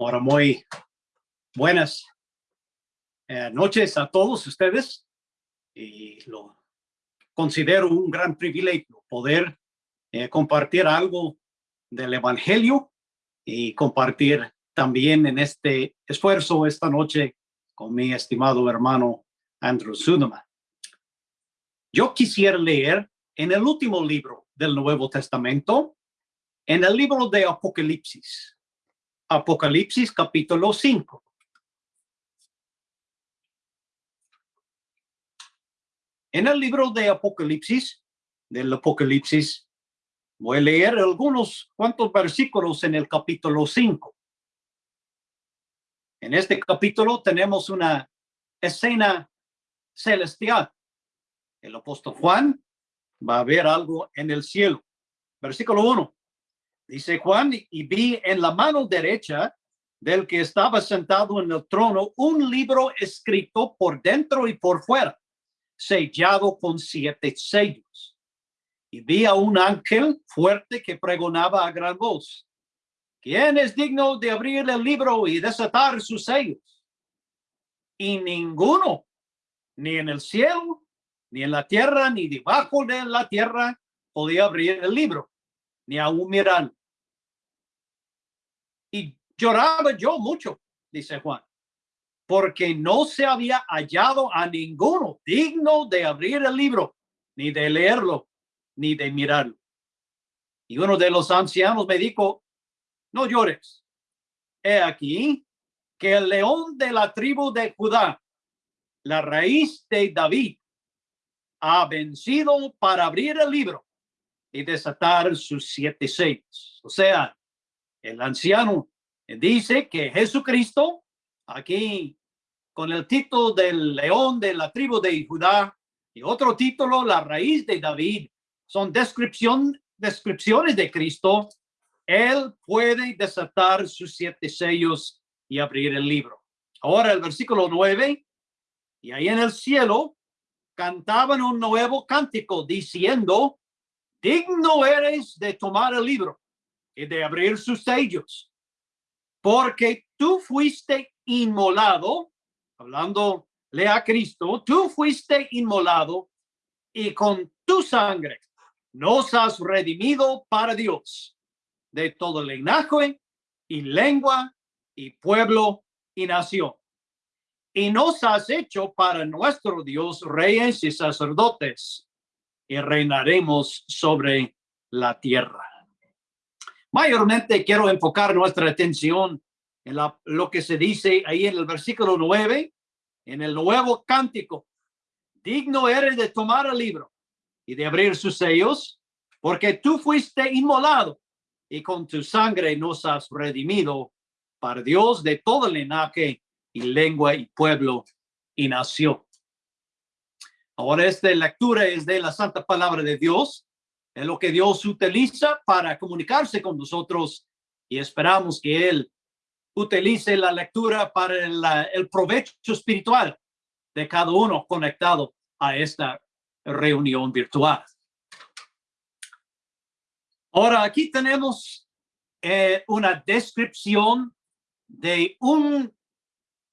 Ahora muy buenas eh, noches a todos ustedes y lo considero un gran privilegio poder eh, compartir algo del Evangelio y compartir también en este esfuerzo esta noche con mi estimado hermano Andrew Sudeman. Yo quisiera leer en el último libro del Nuevo Testamento, en el libro de Apocalipsis, Apocalipsis capítulo 5. En el libro de Apocalipsis, del Apocalipsis, voy a leer algunos cuantos versículos en el capítulo 5. En este capítulo tenemos una escena celestial. El apóstol Juan va a ver algo en el cielo. Versículo 1. Dice Juan, y vi en la mano derecha del que estaba sentado en el trono un libro escrito por dentro y por fuera, sellado con siete sellos. Y vi a un ángel fuerte que pregonaba a gran voz. ¿Quién es digno de abrir el libro y desatar sus sellos? Y ninguno, ni en el cielo, ni en la tierra, ni debajo de la tierra, podía abrir el libro, ni aún mirar y lloraba yo mucho, dice Juan, porque no se había hallado a ninguno digno de abrir el libro, ni de leerlo, ni de mirarlo. Y uno de los ancianos me dijo, no llores. He aquí que el león de la tribu de Judá, la raíz de David, ha vencido para abrir el libro y desatar sus siete sellos. O sea, el anciano dice que Jesucristo, aquí con el título del león de la tribu de Judá y otro título, la raíz de David, son descripción, descripciones de Cristo. Él puede desatar sus siete sellos y abrir el libro. Ahora el versículo nueve, y ahí en el cielo cantaban un nuevo cántico diciendo, digno eres de tomar el libro de abrir sus sellos, porque tú fuiste inmolado, hablando a Cristo, tú fuiste inmolado y con tu sangre nos has redimido para Dios de todo linaje y lengua y pueblo y nación. Y nos has hecho para nuestro Dios reyes y sacerdotes y reinaremos sobre la tierra. Mayormente quiero enfocar nuestra atención en lo que se dice ahí en el versículo 9, en el nuevo cántico. Digno eres de tomar el libro y de abrir sus sellos, porque tú fuiste inmolado y con tu sangre nos has redimido para Dios de todo linaje y lengua y pueblo y nación. Ahora esta lectura es de la santa palabra de Dios lo que Dios utiliza para comunicarse con nosotros y esperamos que Él utilice la lectura para el, provecho espiritual de cada uno conectado a esta reunión virtual. Ahora aquí tenemos eh, una descripción de un,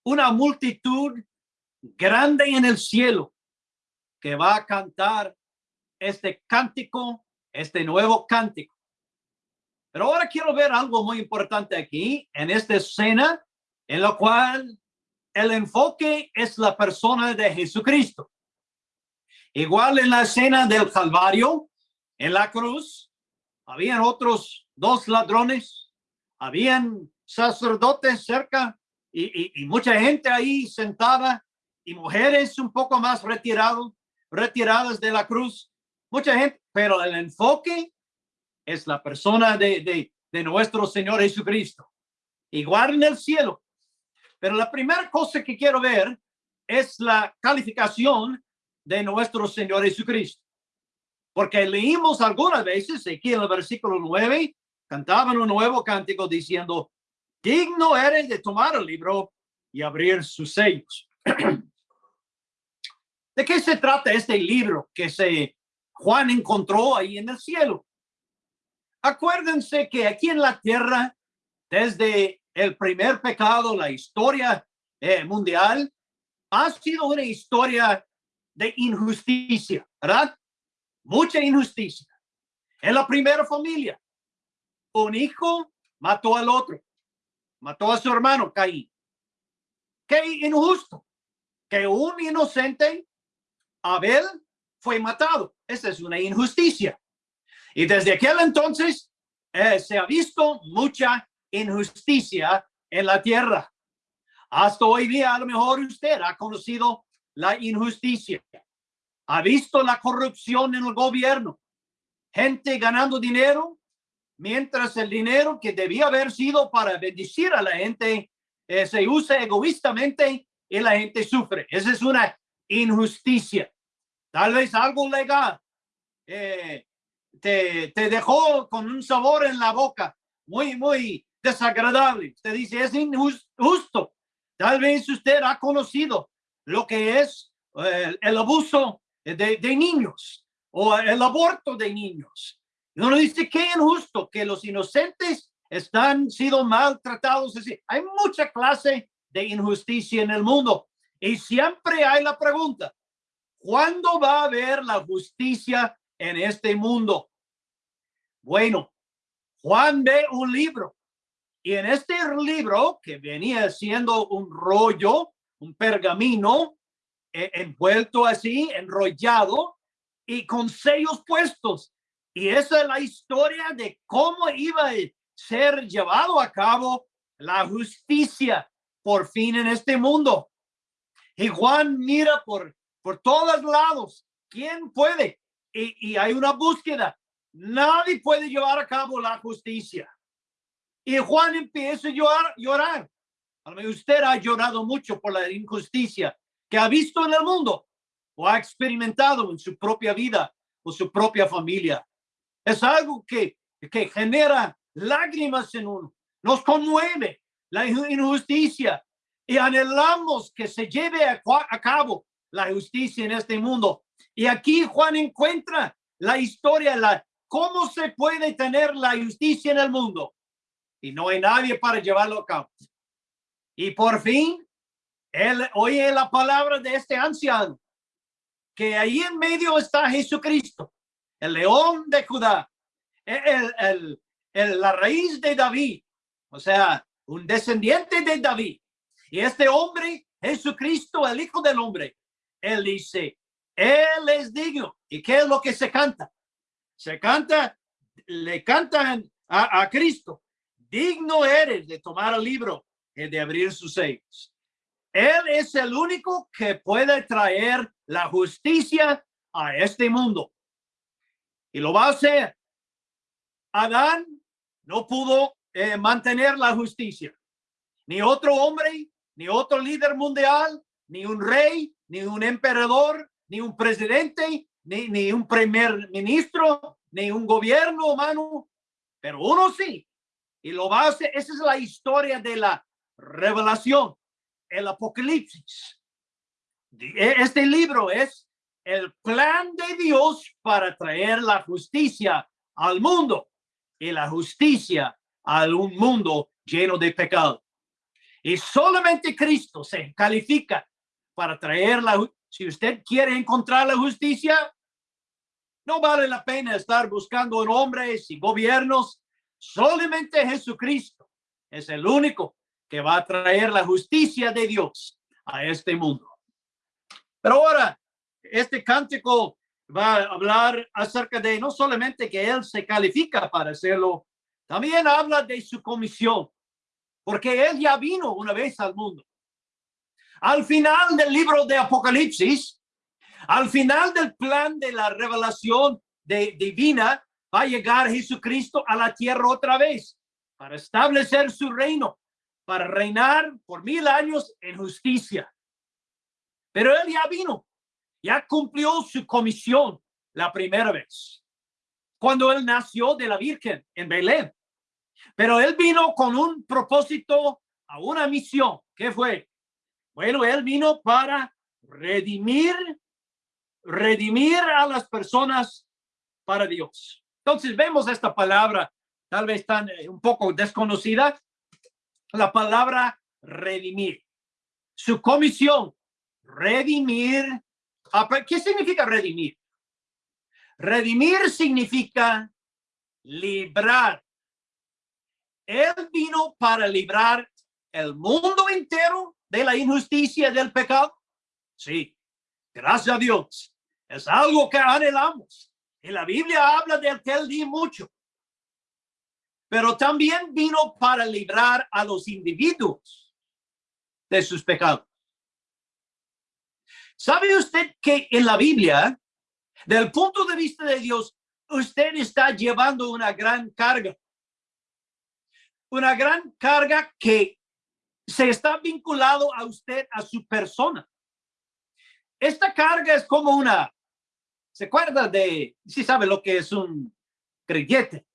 una multitud grande en el cielo que va a cantar este cántico este nuevo cántico. Pero ahora quiero ver algo muy importante aquí en esta escena en la cual el enfoque es la persona de Jesucristo. Igual en la escena del Calvario, en la cruz, habían otros dos ladrones, habían sacerdotes cerca y, y mucha gente ahí sentada y mujeres un poco más retirado, retiradas de la cruz mucha gente, pero el enfoque es la persona de, de, nuestro Señor Jesucristo. Igual en el cielo. Pero la primera cosa que quiero ver es la calificación de nuestro Señor Jesucristo. Porque leímos algunas veces aquí en el versículo 9, cantaban un nuevo cántico diciendo, digno eres de tomar el libro y abrir sus sellos. ¿De qué se trata este libro que se Juan encontró ahí en el cielo. Acuérdense que aquí en la tierra, desde el primer pecado, la historia eh, mundial, ha sido una historia de injusticia, ¿verdad? Mucha injusticia. En la primera familia, un hijo mató al otro, mató a su hermano Caín. Qué injusto que un inocente, Abel, fue matado. Esa es una injusticia. Y desde aquel entonces eh, se ha visto mucha injusticia en la tierra. Hasta hoy día, a lo mejor usted ha conocido la injusticia. Ha visto la corrupción en el gobierno. Gente ganando dinero, mientras el dinero que debía haber sido para bendecir a la gente eh, se usa egoístamente y la gente sufre. Esa es una injusticia. Tal vez algo legal eh, te, te dejó con un sabor en la boca muy, muy desagradable. Usted dice, es injusto. Tal vez usted ha conocido lo que es eh, el abuso de, de, niños o el aborto de niños. Y uno dice, qué injusto que los inocentes están siendo maltratados. Así. Hay mucha clase de injusticia en el mundo. Y siempre hay la pregunta, ¿cuándo va a haber la justicia en este mundo? Bueno, Juan ve un libro y en este libro que venía siendo un rollo, un pergamino eh, envuelto así, enrollado y con sellos puestos. Y esa es la historia de cómo iba a ser llevado a cabo la justicia por fin en este mundo. Y Juan mira por, por todos lados. ¿Quién puede? Y, y hay una búsqueda. Nadie puede llevar a cabo la justicia. Y Juan empieza a llorar. llorar. Usted ha llorado mucho por la injusticia que ha visto en el mundo o ha experimentado en su propia vida o su propia familia. Es algo que, que genera lágrimas en uno, nos conmueve la injusticia y anhelamos que se lleve a cabo la justicia en este mundo. Y aquí Juan encuentra la historia, la cómo se puede tener la justicia en el mundo y no hay nadie para llevarlo a cabo. Y por fin, él oye la palabra de este anciano, que ahí en medio está Jesucristo, el león de Judá, el, el, la raíz de David, o sea, un descendiente de David. Y este hombre, Jesucristo, el Hijo del Hombre, él dice, él es digno. ¿Y qué es lo que se canta? Se canta, le cantan a, Cristo digno eres de tomar el libro y de abrir sus sellos. Él es el único que puede traer la justicia a este mundo. Y lo va a hacer. Adán no pudo eh, mantener la justicia. Ni otro hombre, ni otro líder mundial, ni un rey, ni un emperador, ni un presidente, ni, ni un primer ministro, ni un gobierno humano. Pero uno sí, y lo va. Esa es la historia de la revelación, el apocalipsis. E, este libro es el plan de Dios para traer la justicia al mundo y la justicia a un mundo lleno de pecado. Y solamente Cristo se califica para traer la si usted quiere encontrar la justicia, no vale la pena estar buscando en hombres y gobiernos Solamente Jesucristo es el único que va a traer la justicia de Dios a este mundo. Pero ahora, este cántico va a hablar acerca de no solamente que él se califica para hacerlo, también habla de su comisión, porque él ya vino una vez al mundo. Al final del libro de Apocalipsis, al final del plan de la revelación de, divina, va a llegar Jesucristo a la tierra otra vez para establecer su reino, para reinar por mil años en justicia. Pero él ya vino, ya cumplió su comisión la primera vez, cuando él nació de la Virgen en Belén. Pero él vino con un propósito, a una misión. ¿Qué fue? Bueno, él vino para redimir, redimir a las personas para Dios. Entonces vemos esta palabra, tal vez tan eh, un poco desconocida. la palabra redimir. Su comisión, redimir. ¿Qué significa redimir? Redimir significa librar. Él vino para librar el mundo entero de la injusticia del pecado. Sí, gracias a Dios. Es algo que anhelamos. Y la Biblia habla de aquel día mucho. Pero también vino para librar a los individuos de sus pecados. ¿Sabe usted que en la Biblia, del punto de vista de Dios, usted está llevando una gran carga? Una gran carga que se está vinculado a usted, a su persona. Esta carga es como una ¿Se acuerda de, si sabe lo que es un creyente?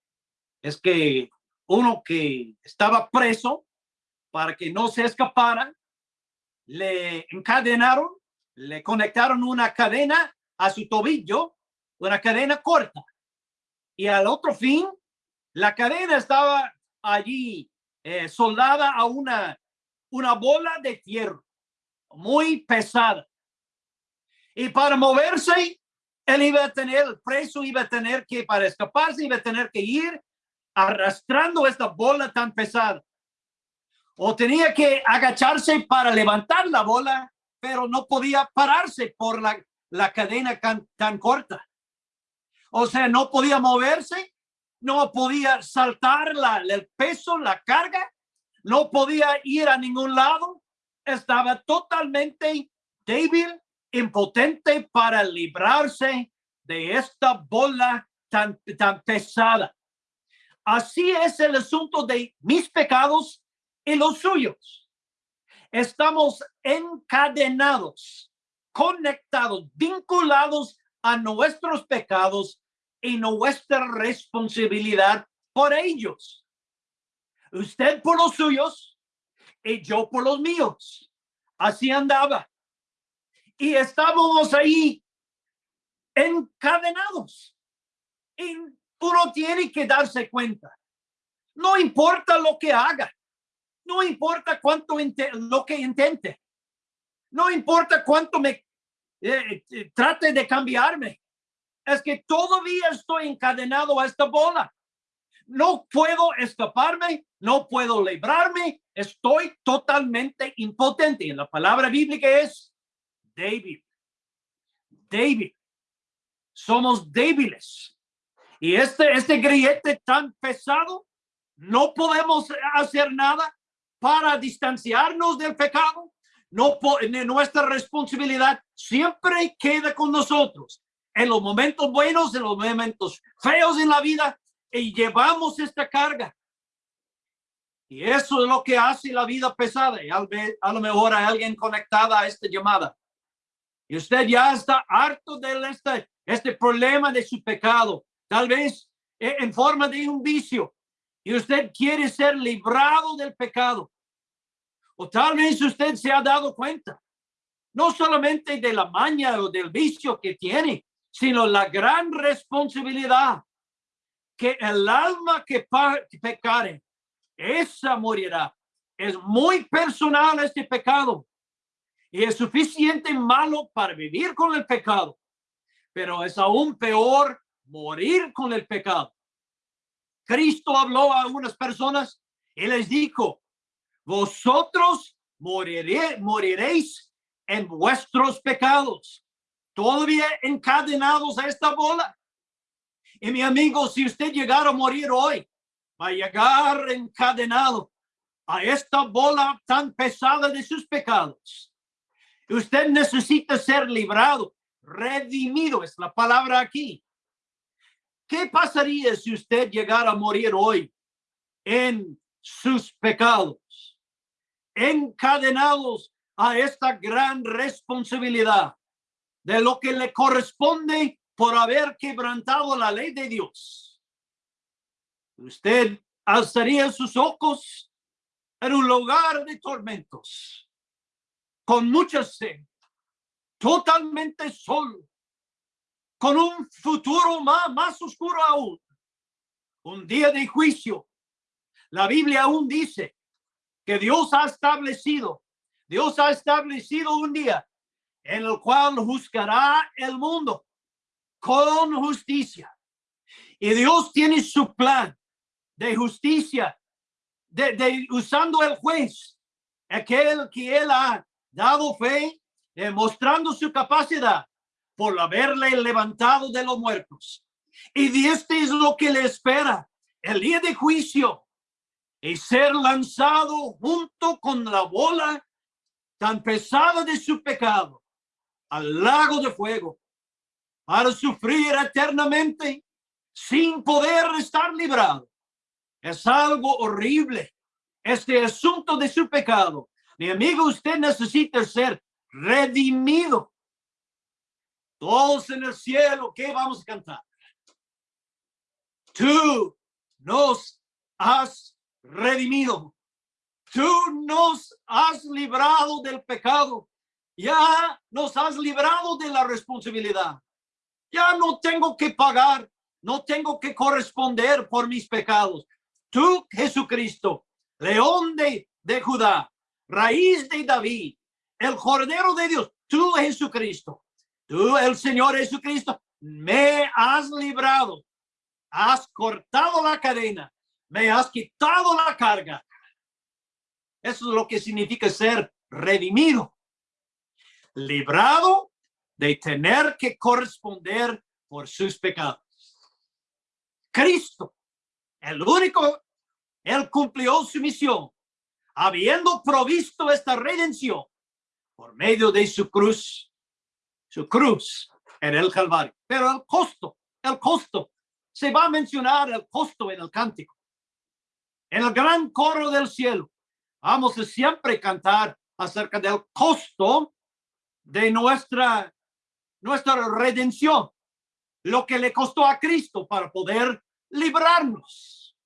Es que uno que estaba preso para que no se escapara, le encadenaron, le conectaron una cadena a su tobillo, una cadena corta. Y al otro fin, la cadena estaba allí eh, soldada a una, una bola de hierro muy pesada. Y para moverse, él iba a tener, preso iba a tener que, para escaparse, iba a tener que ir arrastrando esta bola tan pesada. O tenía que agacharse para levantar la bola, pero no podía pararse por la, la cadena tan, tan corta. O sea, no podía moverse, no podía saltar la, el peso, la carga, no podía ir a ningún lado, estaba totalmente débil impotente para librarse de esta bola tan, tan pesada. Así es el asunto de mis pecados y los suyos. Estamos encadenados, conectados, vinculados a nuestros pecados y nuestra responsabilidad por ellos. Usted por los suyos y yo por los míos. Así andaba y estábamos ahí encadenados. Y uno tiene que darse cuenta. No importa lo que haga, no importa cuánto lo que intente, no importa cuánto me eh, eh, trate de cambiarme, es que todavía estoy encadenado a esta bola. No puedo escaparme, no puedo librarme, estoy totalmente impotente. En la palabra bíblica es David. David. Somos débiles. Y este, este grillete tan pesado, no podemos hacer nada para distanciarnos del pecado. No, nuestra responsabilidad siempre queda con nosotros en los momentos buenos, en los momentos feos en la vida y llevamos esta carga. Y eso es lo que hace la vida pesada. Y a lo mejor hay alguien conectada a esta llamada y usted ya está harto de este, este problema de su pecado, tal vez eh, en forma de un vicio, y usted quiere ser librado del pecado. O tal vez usted se ha dado cuenta, no solamente de la maña o del vicio que tiene, sino la gran responsabilidad que el alma que, pecare, esa morirá. Es muy personal este pecado y es suficiente malo para vivir con el pecado, pero es aún peor morir con el pecado. Cristo habló a algunas personas y les dijo, vosotros moriréis en vuestros pecados, todavía encadenados a esta bola. Y mi amigo, si usted llegara a morir hoy, va a llegar encadenado a esta bola tan pesada de sus pecados. Usted necesita ser librado, redimido, es la palabra aquí. ¿Qué pasaría si usted llegara a morir hoy en sus pecados, encadenados a esta gran responsabilidad de lo que le corresponde por haber quebrantado la ley de Dios? Usted alzaría sus ojos en un lugar de tormentos con mucha sed, totalmente solo, con un futuro más, más oscuro aún, un día de juicio. La Biblia aún dice que Dios ha establecido. Dios ha establecido un día en el cual juzgará el mundo con justicia. Y Dios tiene su plan de justicia, de, usando el juez, aquel que él ha dado fe, demostrando su capacidad por haberle levantado de los muertos. Y este es lo que le espera, el día de juicio, y ser lanzado junto con la bola tan pesada de su pecado al lago de fuego para sufrir eternamente sin poder estar librado. Es algo horrible. Este asunto de su pecado. Mi amigo, usted necesita ser redimido. Todos en el cielo, ¿qué vamos a cantar? Tú nos has redimido. Tú nos has librado del pecado. Ya nos has librado de la responsabilidad. Ya no tengo que pagar. No tengo que corresponder por mis pecados. Tú, Jesucristo, león de, de Judá, raíz de David, el Cordero de Dios, tú, Jesucristo, tú, el Señor Jesucristo, me has librado, has cortado la cadena, me has quitado la carga. Eso es lo que significa ser redimido, librado de tener que corresponder por sus pecados. Cristo, el único, él cumplió su misión, habiendo provisto esta redención por medio de su cruz, su cruz en el Calvario. Pero el costo, el costo, se va a mencionar el costo en el cántico. En el gran coro del cielo, vamos a siempre cantar acerca del costo de nuestra, nuestra redención, lo que le costó a Cristo para poder librarnos.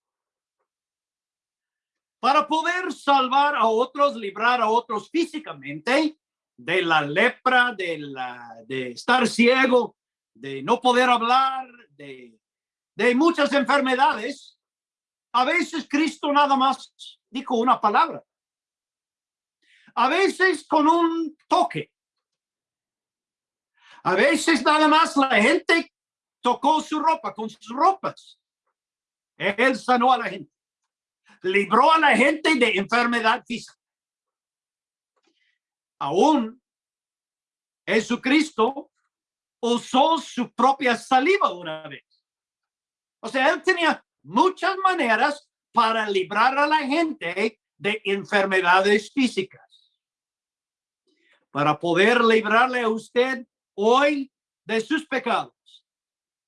Para poder salvar a otros, librar a otros físicamente de la lepra, de, la, estar ciego, de no poder hablar, de, de muchas enfermedades, a veces Cristo nada más dijo una palabra. A veces con un toque. A veces nada más la gente tocó su ropa con sus ropas. Él sanó a la gente. Libró a la gente de enfermedad física. Aún Jesucristo usó su propia saliva una vez. O sea, él tenía muchas maneras para librar a la gente de enfermedades físicas. Para poder librarle a usted hoy de sus pecados.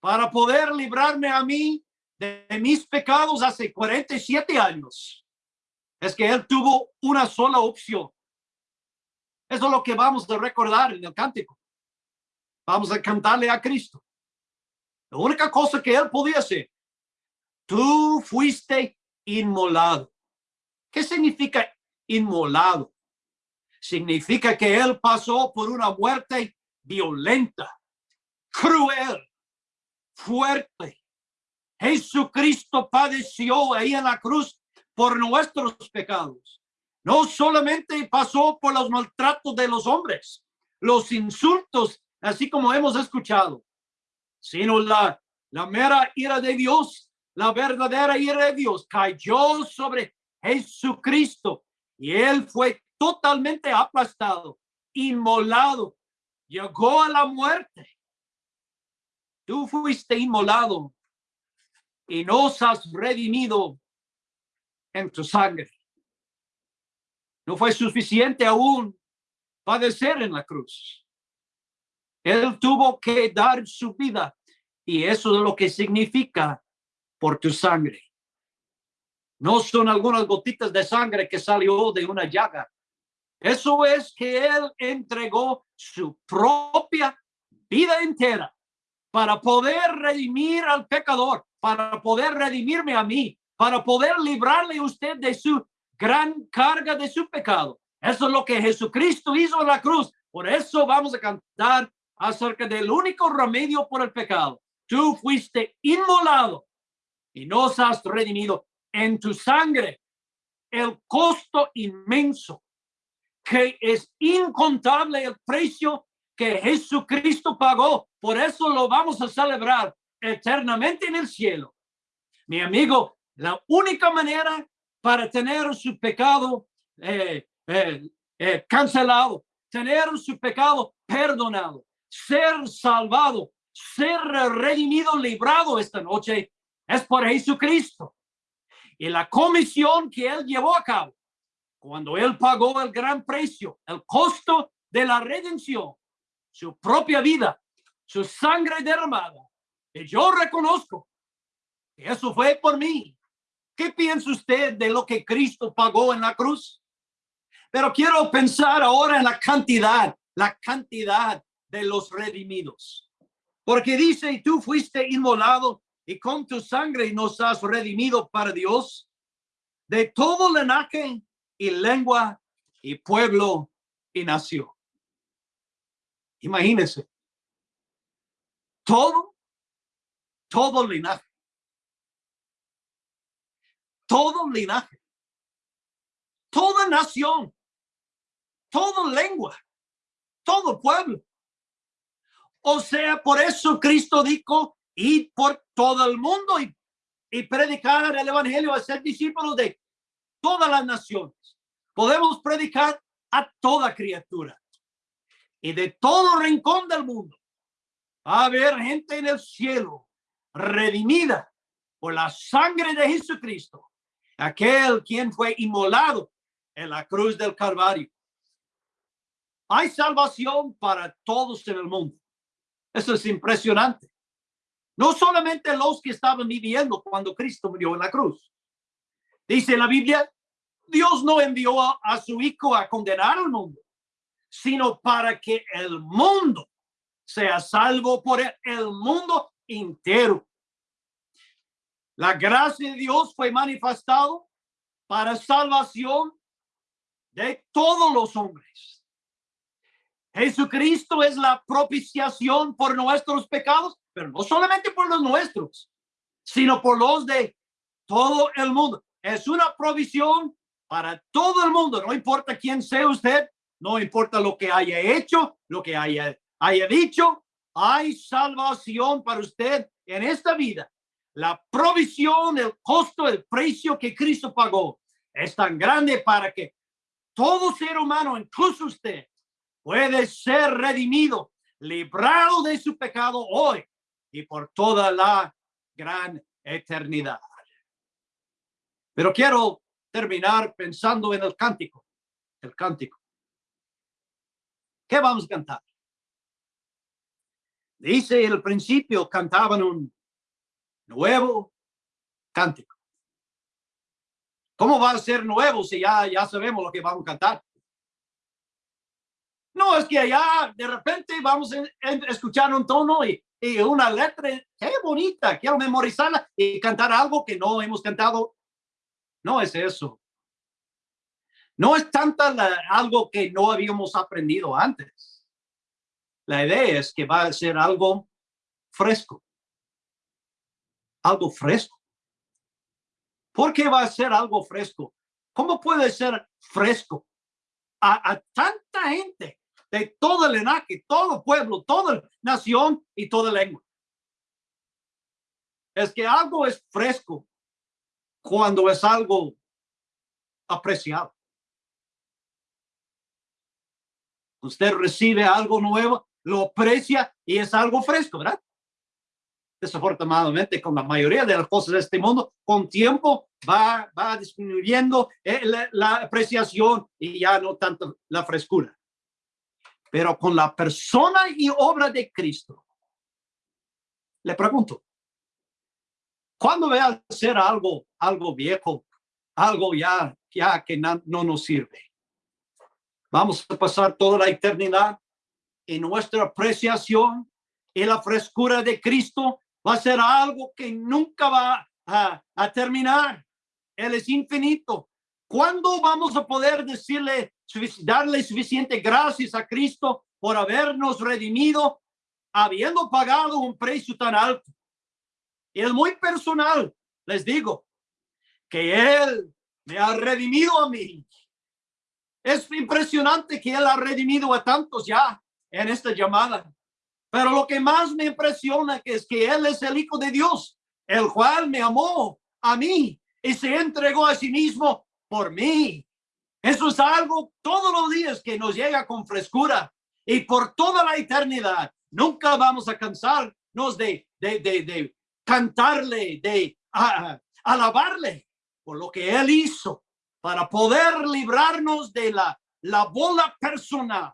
Para poder librarme a mí de mis pecados hace 47 años. Es que él tuvo una sola opción. Eso es lo que vamos a recordar en el cántico. Vamos a cantarle a Cristo. La única cosa que él podía hacer. Tú fuiste inmolado. ¿Qué significa inmolado? Significa que él pasó por una muerte violenta, cruel, fuerte, Jesucristo padeció ahí en la cruz por nuestros pecados. No solamente pasó por los maltratos de los hombres, los insultos, así como hemos escuchado, sino la, la mera ira de Dios, la verdadera ira de Dios cayó sobre Jesucristo y él fue totalmente aplastado, inmolado, llegó a la muerte. Tú fuiste inmolado y nos has redimido en tu sangre. No fue suficiente aún padecer en la cruz. Él tuvo que dar su vida y eso es lo que significa por tu sangre. No son algunas gotitas de sangre que salió de una llaga. Eso es que Él entregó su propia vida entera para poder redimir al pecador para poder redimirme a mí, para poder librarle a usted de su gran carga de su pecado. Eso es lo que Jesucristo hizo en la cruz. Por eso vamos a cantar acerca del único remedio por el pecado. Tú fuiste inmolado y nos has redimido en tu sangre. el costo inmenso, que es incontable el precio que Jesucristo pagó. Por eso lo vamos a celebrar eternamente en el cielo. Mi amigo, la única manera para tener su pecado eh, eh, eh, cancelado, tener su pecado perdonado, ser salvado, ser redimido, librado esta noche, es por Jesucristo. Y la comisión que él llevó a cabo, cuando él pagó el gran precio, el costo de la redención, su propia vida, su sangre derramada. Y yo reconozco que eso fue por mí. ¿Qué piensa usted de lo que Cristo pagó en la cruz? Pero quiero pensar ahora en la cantidad, la cantidad de los redimidos. Porque dice, tú fuiste inmolado y con tu sangre nos has redimido para Dios de todo linaje y lengua y pueblo y nación. Imagínense. Todo, todo linaje. Todo linaje. Toda nación. Toda lengua. Todo pueblo. O sea, por eso Cristo dijo, y por todo el mundo y, y predicar el evangelio a ser discípulos de todas las naciones. Podemos predicar a toda criatura y de todo rincón del mundo. Va a haber gente en el cielo redimida por la sangre de Jesucristo, aquel quien fue inmolado en la cruz del Calvario. Hay salvación para todos en el mundo. Eso es impresionante. No solamente los que estaban viviendo cuando Cristo murió en la cruz. Dice la Biblia, Dios no envió a, su Hijo a condenar al mundo, sino para que el mundo sea salvo por el mundo entero. La gracia de Dios fue manifestado para salvación de todos los hombres. Jesucristo es la propiciación por nuestros pecados, pero no solamente por los nuestros, sino por los de todo el mundo. Es una provisión para todo el mundo, no importa quién sea usted, no importa lo que haya hecho, lo que haya, haya dicho, hay salvación para usted en esta vida. La provisión, el costo, el precio que Cristo pagó es tan grande para que todo ser humano, incluso usted, puede ser redimido, librado de su pecado hoy y por toda la gran eternidad. Pero quiero terminar pensando en el cántico, el cántico. ¿Qué vamos a cantar? Dice el principio cantaban un nuevo cántico. ¿Cómo va a ser nuevo si ya, ya sabemos lo que vamos a cantar? No, es que allá de repente vamos a, escuchar un tono y, y, una letra, qué bonita, quiero memorizarla y cantar algo que no hemos cantado. No es eso. No es tanta algo que no habíamos aprendido antes. La idea es que va a ser algo fresco. Algo fresco. ¿Por qué va a ser algo fresco? ¿Cómo puede ser fresco a, tanta gente de todo el linaje, todo pueblo, toda nación y toda lengua? Es que algo es fresco cuando es algo apreciado. Usted recibe algo nuevo, lo aprecia y es algo fresco, ¿verdad? Desafortunadamente, con la mayoría de las cosas de este mundo, con tiempo va, va disminuyendo eh, la, apreciación y ya no tanto la frescura. Pero con la persona y obra de Cristo, le pregunto, ¿cuándo ve a ser algo, algo viejo, algo ya, ya que no nos sirve? Vamos a pasar toda la eternidad en nuestra apreciación y la frescura de Cristo va a ser algo que nunca va a, terminar. Él es infinito. ¿Cuándo vamos a poder decirle, darle suficiente gracias a Cristo por habernos redimido, habiendo pagado un precio tan alto? Y es muy personal, les digo, que Él me ha redimido a mí. Es impresionante que Él ha redimido a tantos ya en esta llamada. Pero lo que más me impresiona es que Él es el Hijo de Dios, el cual me amó a mí y se entregó a sí mismo por mí. Eso es algo todos los días que nos llega con frescura y por toda la eternidad. Nunca vamos a cansarnos de, de, de, cantarle, de alabarle por lo que Él hizo para poder librarnos de la, la bola personal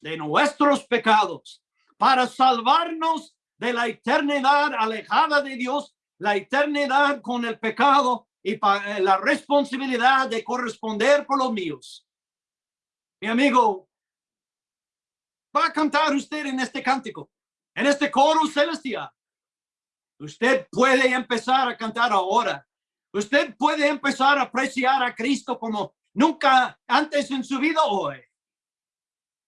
de nuestros pecados, para salvarnos de la eternidad alejada de Dios, la eternidad con el pecado y para la responsabilidad de corresponder por los míos. Mi amigo, va a cantar usted en este cántico, en este coro celestial. Usted puede empezar a cantar ahora. Usted puede empezar a apreciar a Cristo como nunca antes en su vida hoy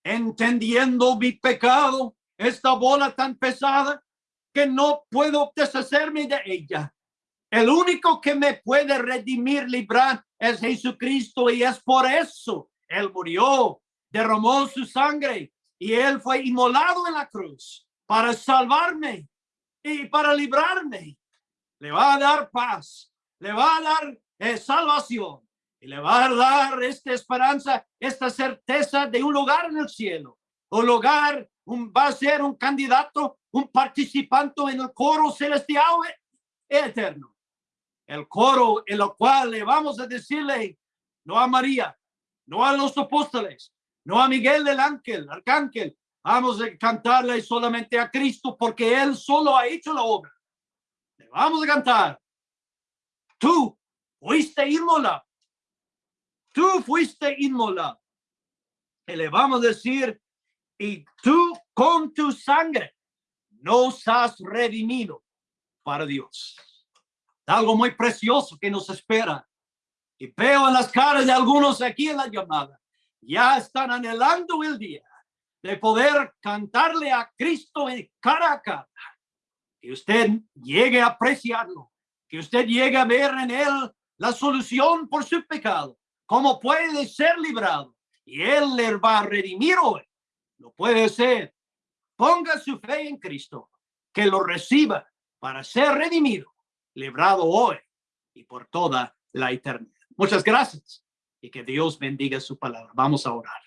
entendiendo mi pecado, esta bola tan pesada que no puedo deshacerme de ella. El único que me puede redimir, librar, es Jesucristo y es por eso Él murió, derramó su sangre y Él fue inmolado en la cruz para salvarme y para librarme. Le va a dar paz, le va a dar eh, salvación y le va a dar esta esperanza, esta certeza de un lugar en el cielo. Un lugar, un, va a ser un candidato, un participante en el coro celestial eterno. El coro en lo cual le vamos a decirle, no a María, no a los apóstoles, no a Miguel del ángel, arcángel, vamos a cantarle solamente a Cristo porque Él solo ha hecho la obra. Le vamos a cantar. Tú fuiste inmola tú fuiste inmolado. Y le vamos a decir, y tú con tu sangre nos has redimido para Dios. Algo muy precioso que nos espera. Y veo en las caras de algunos aquí en la llamada, ya están anhelando el día de poder cantarle a Cristo en cara a cara. Que usted llegue a apreciarlo, que usted llegue a ver en él la solución por su pecado ¿Cómo puede ser librado? Y Él le va a redimir hoy. Lo puede ser. Ponga su fe en Cristo, que lo reciba para ser redimido, librado hoy y por toda la eternidad. Muchas gracias y que Dios bendiga su palabra. Vamos a orar.